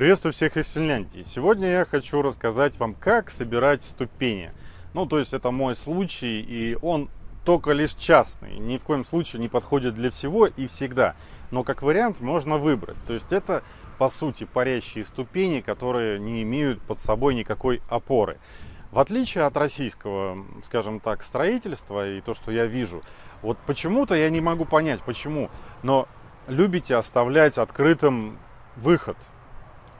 Приветствую всех из Финляндии. Сегодня я хочу рассказать вам, как собирать ступени. Ну, то есть это мой случай, и он только лишь частный. Ни в коем случае не подходит для всего и всегда. Но как вариант можно выбрать. То есть это, по сути, парящие ступени, которые не имеют под собой никакой опоры. В отличие от российского, скажем так, строительства и то, что я вижу, вот почему-то я не могу понять, почему, но любите оставлять открытым выход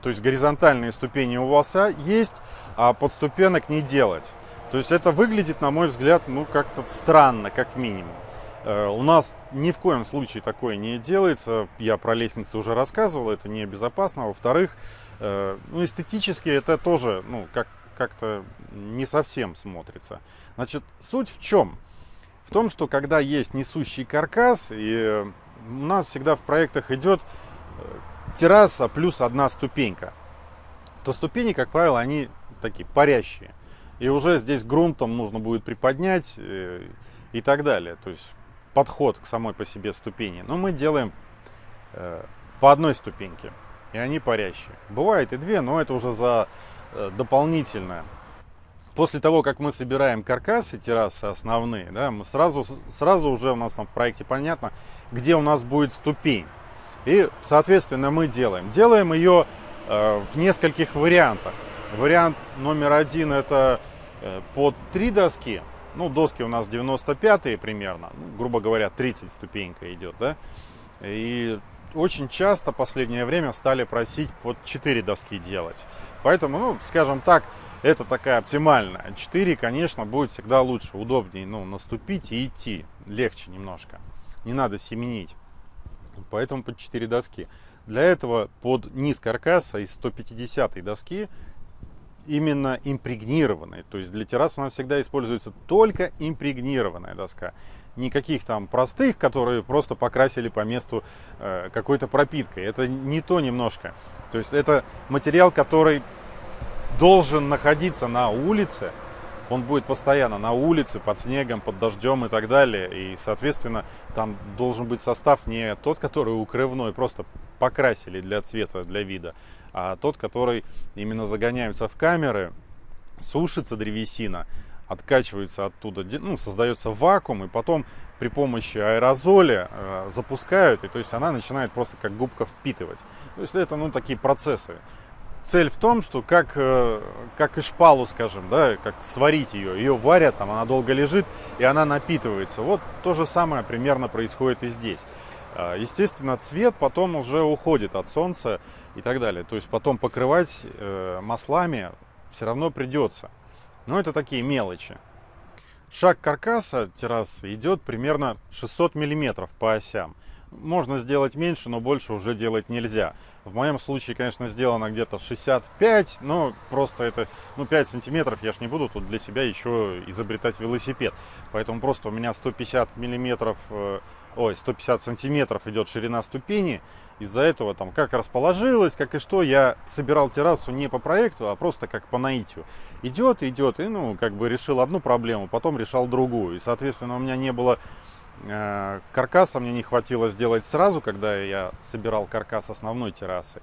то есть горизонтальные ступени у вас есть, а подступенок не делать. То есть это выглядит, на мой взгляд, ну как-то странно, как минимум. Э, у нас ни в коем случае такое не делается. Я про лестницы уже рассказывал, это небезопасно. Во-вторых, э, ну, эстетически это тоже ну, как, как-то не совсем смотрится. Значит, суть в чем? В том, что когда есть несущий каркас, и у нас всегда в проектах идет э, терраса плюс одна ступенька, то ступени, как правило, они такие парящие. И уже здесь грунтом нужно будет приподнять э, и так далее. То есть подход к самой по себе ступени. Но мы делаем э, по одной ступеньке, и они парящие. Бывает и две, но это уже за э, дополнительное. После того, как мы собираем каркасы, террасы основные, да, мы сразу, сразу уже у нас там в проекте понятно, где у нас будет ступень. И, соответственно, мы делаем. Делаем ее э, в нескольких вариантах. Вариант номер один это э, под три доски. Ну, доски у нас 95 примерно, ну, грубо говоря, 30 ступенька идет, да. И очень часто в последнее время стали просить под 4 доски делать. Поэтому, ну, скажем так, это такая оптимальная. 4, конечно, будет всегда лучше, удобнее, ну, наступить и идти. Легче немножко. Не надо семенить поэтому под 4 доски. Для этого под низ каркаса из 150 доски именно импрегнированной. То есть для террас у нас всегда используется только импрегнированная доска. Никаких там простых, которые просто покрасили по месту э, какой-то пропиткой. Это не то немножко. То есть это материал, который должен находиться на улице, он будет постоянно на улице, под снегом, под дождем и так далее. И, соответственно, там должен быть состав не тот, который укрывной, просто покрасили для цвета, для вида, а тот, который именно загоняются в камеры, сушится древесина, откачивается оттуда, ну, создается вакуум, и потом при помощи аэрозоля э, запускают, и то есть она начинает просто как губка впитывать. То есть это, ну, такие процессы цель в том, что как, э, как и шпалу, скажем, да, как сварить ее. Ее варят, там она долго лежит, и она напитывается. Вот то же самое примерно происходит и здесь. А, естественно, цвет потом уже уходит от солнца и так далее. То есть потом покрывать э, маслами все равно придется. Но это такие мелочи. Шаг каркаса террасы идет примерно 600 миллиметров по осям. Можно сделать меньше, но больше уже делать нельзя. В моем случае, конечно, сделано где-то 65, но просто это, ну, 5 сантиметров я ж не буду тут для себя еще изобретать велосипед. Поэтому просто у меня 150 миллиметров, э, ой, 150 сантиметров идет ширина ступени. Из-за этого там как расположилось, как и что, я собирал террасу не по проекту, а просто как по наитию. Идет, идет, и ну, как бы решил одну проблему, потом решал другую. И, соответственно, у меня не было каркаса мне не хватило сделать сразу, когда я собирал каркас основной террасы,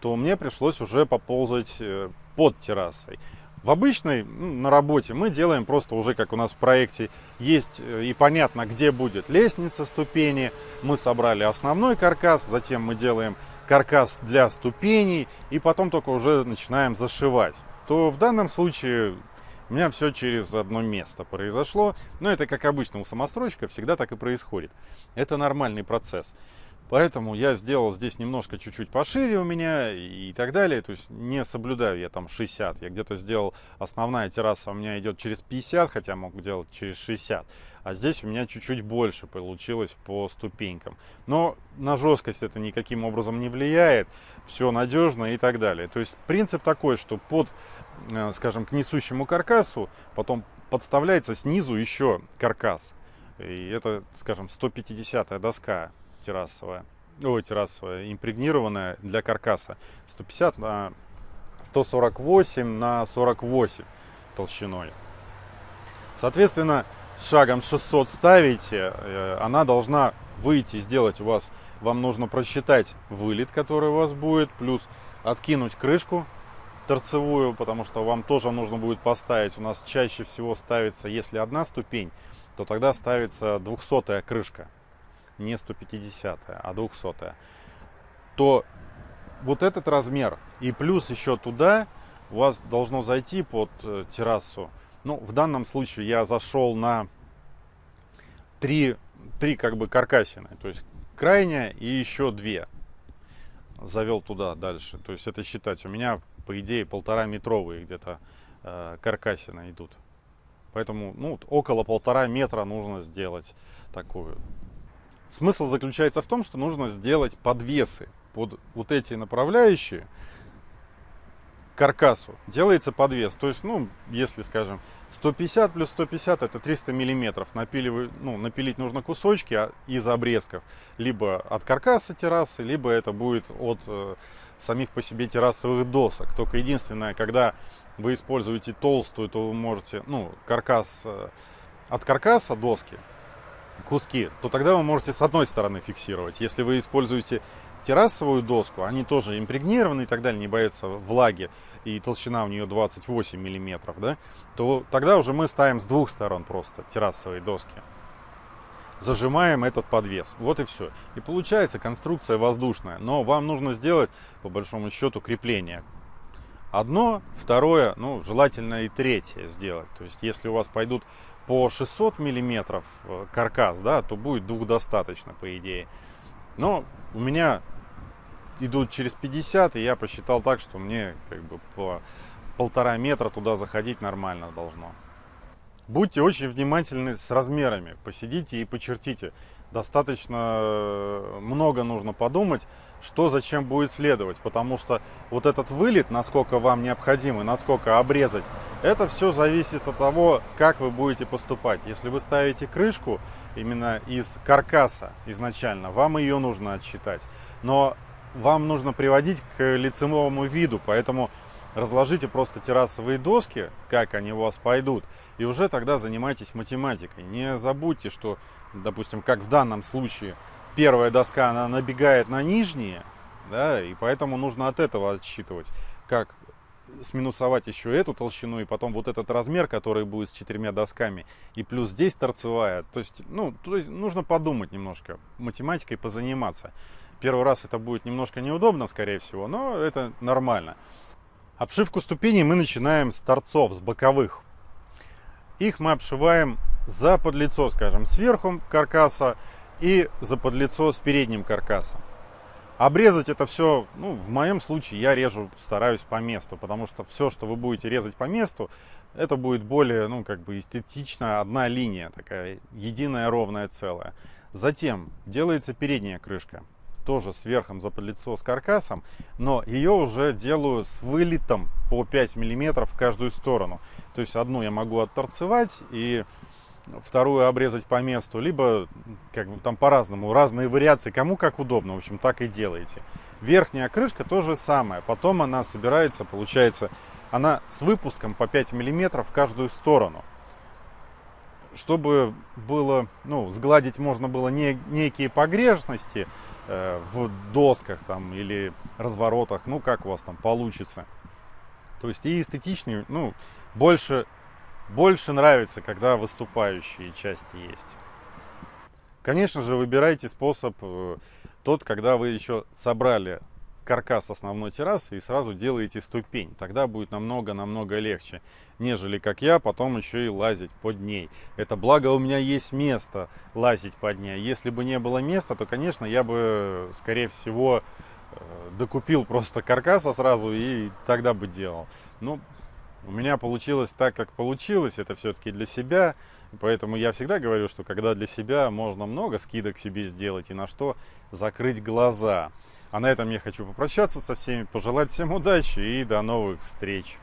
то мне пришлось уже поползать э, под террасой. В обычной, ну, на работе, мы делаем просто уже, как у нас в проекте есть э, и понятно, где будет лестница, ступени. Мы собрали основной каркас, затем мы делаем каркас для ступеней, и потом только уже начинаем зашивать. То в данном случае у меня все через одно место произошло. Но это, как обычно, у самостройщика всегда так и происходит. Это нормальный процесс. Поэтому я сделал здесь немножко чуть-чуть пошире у меня и так далее. То есть не соблюдаю я там 60. Я где-то сделал, основная терраса у меня идет через 50, хотя мог делать через 60. А здесь у меня чуть-чуть больше получилось по ступенькам. Но на жесткость это никаким образом не влияет. Все надежно и так далее. То есть принцип такой, что под, скажем, к несущему каркасу потом подставляется снизу еще каркас. И это, скажем, 150 доска террасовая, ой, террасовая, импрегнированная для каркаса. 150 на 148 на 48 толщиной. Соответственно, шагом 600 ставите, э, она должна выйти, сделать у вас, вам нужно просчитать вылет, который у вас будет, плюс откинуть крышку торцевую, потому что вам тоже нужно будет поставить. У нас чаще всего ставится, если одна ступень, то тогда ставится 200 крышка. Не 150, а 200. То вот этот размер и плюс еще туда у вас должно зайти под э, террасу. Ну, в данном случае я зашел на три, три как бы каркасины. То есть крайняя и еще две. Завел туда дальше. То есть это считать. У меня, по идее, полтора метровые где-то э, каркасины идут. Поэтому ну, около полтора метра нужно сделать такую. Смысл заключается в том, что нужно сделать подвесы под вот эти направляющие каркасу делается подвес. То есть, ну, если, скажем, 150 плюс 150 это 300 миллиметров. Напиливаю, ну, напилить нужно кусочки а, из обрезков. Либо от каркаса террасы, либо это будет от э, самих по себе террасовых досок. Только единственное, когда вы используете толстую, то вы можете, ну, каркас, э, от каркаса доски, куски, то тогда вы можете с одной стороны фиксировать. Если вы используете террасовую доску, они тоже импрегнированы и так далее, не боятся влаги, и толщина у нее 28 миллиметров, да, то тогда уже мы ставим с двух сторон просто террасовые доски. Зажимаем этот подвес. Вот и все. И получается конструкция воздушная. Но вам нужно сделать, по большому счету, крепление. Одно, второе, ну, желательно и третье сделать. То есть, если у вас пойдут по 600 миллиметров э, каркас, да, то будет двух достаточно, по идее. Но у меня идут через 50, и я посчитал так, что мне как бы по полтора метра туда заходить нормально должно. Будьте очень внимательны с размерами, посидите и почертите. Достаточно э, много нужно подумать, что зачем будет следовать, потому что вот этот вылет, насколько вам необходимо, насколько обрезать, это все зависит от того, как вы будете поступать. Если вы ставите крышку именно из каркаса изначально, вам ее нужно отсчитать. Но вам нужно приводить к лицевому виду, поэтому разложите просто террасовые доски, как они у вас пойдут, и уже тогда занимайтесь математикой. Не забудьте, что, допустим, как в данном случае, первая доска, она набегает на нижние, да, и поэтому нужно от этого отсчитывать, как сминусовать еще эту толщину и потом вот этот размер, который будет с четырьмя досками, и плюс здесь торцевая. То есть, ну, то есть нужно подумать немножко, математикой позаниматься. Первый раз это будет немножко неудобно, скорее всего, но это нормально. Обшивку ступеней мы начинаем с торцов, с боковых. Их мы обшиваем за подлицо, скажем, сверху каркаса и за подлицо с передним каркасом. Обрезать это все, ну, в моем случае я режу, стараюсь по месту, потому что все, что вы будете резать по месту, это будет более, ну, как бы эстетично, одна линия такая, единая ровная целая. Затем делается передняя крышка тоже сверхом за подлицо с каркасом, но ее уже делаю с вылетом по 5 миллиметров в каждую сторону. То есть одну я могу отторцевать и вторую обрезать по месту, либо как бы там по-разному, разные вариации, кому как удобно, в общем, так и делаете. Верхняя крышка то же самое, потом она собирается, получается, она с выпуском по 5 миллиметров в каждую сторону чтобы было, ну, сгладить можно было не, некие погрешности, Э, в досках там или разворотах, ну как у вас там получится. То есть и эстетичнее, ну, больше, больше нравится, когда выступающие части есть. Конечно же, выбирайте способ э, тот, когда вы еще собрали каркас основной террасы и сразу делаете ступень. Тогда будет намного-намного легче, нежели как я потом еще и лазить под ней. Это благо у меня есть место лазить под ней. Если бы не было места, то, конечно, я бы, скорее всего, э, докупил просто каркаса сразу и тогда бы делал. Ну, у меня получилось так, как получилось. Это все-таки для себя. Поэтому я всегда говорю, что когда для себя можно много скидок себе сделать и на что закрыть глаза. А на этом я хочу попрощаться со всеми, пожелать всем удачи и до новых встреч.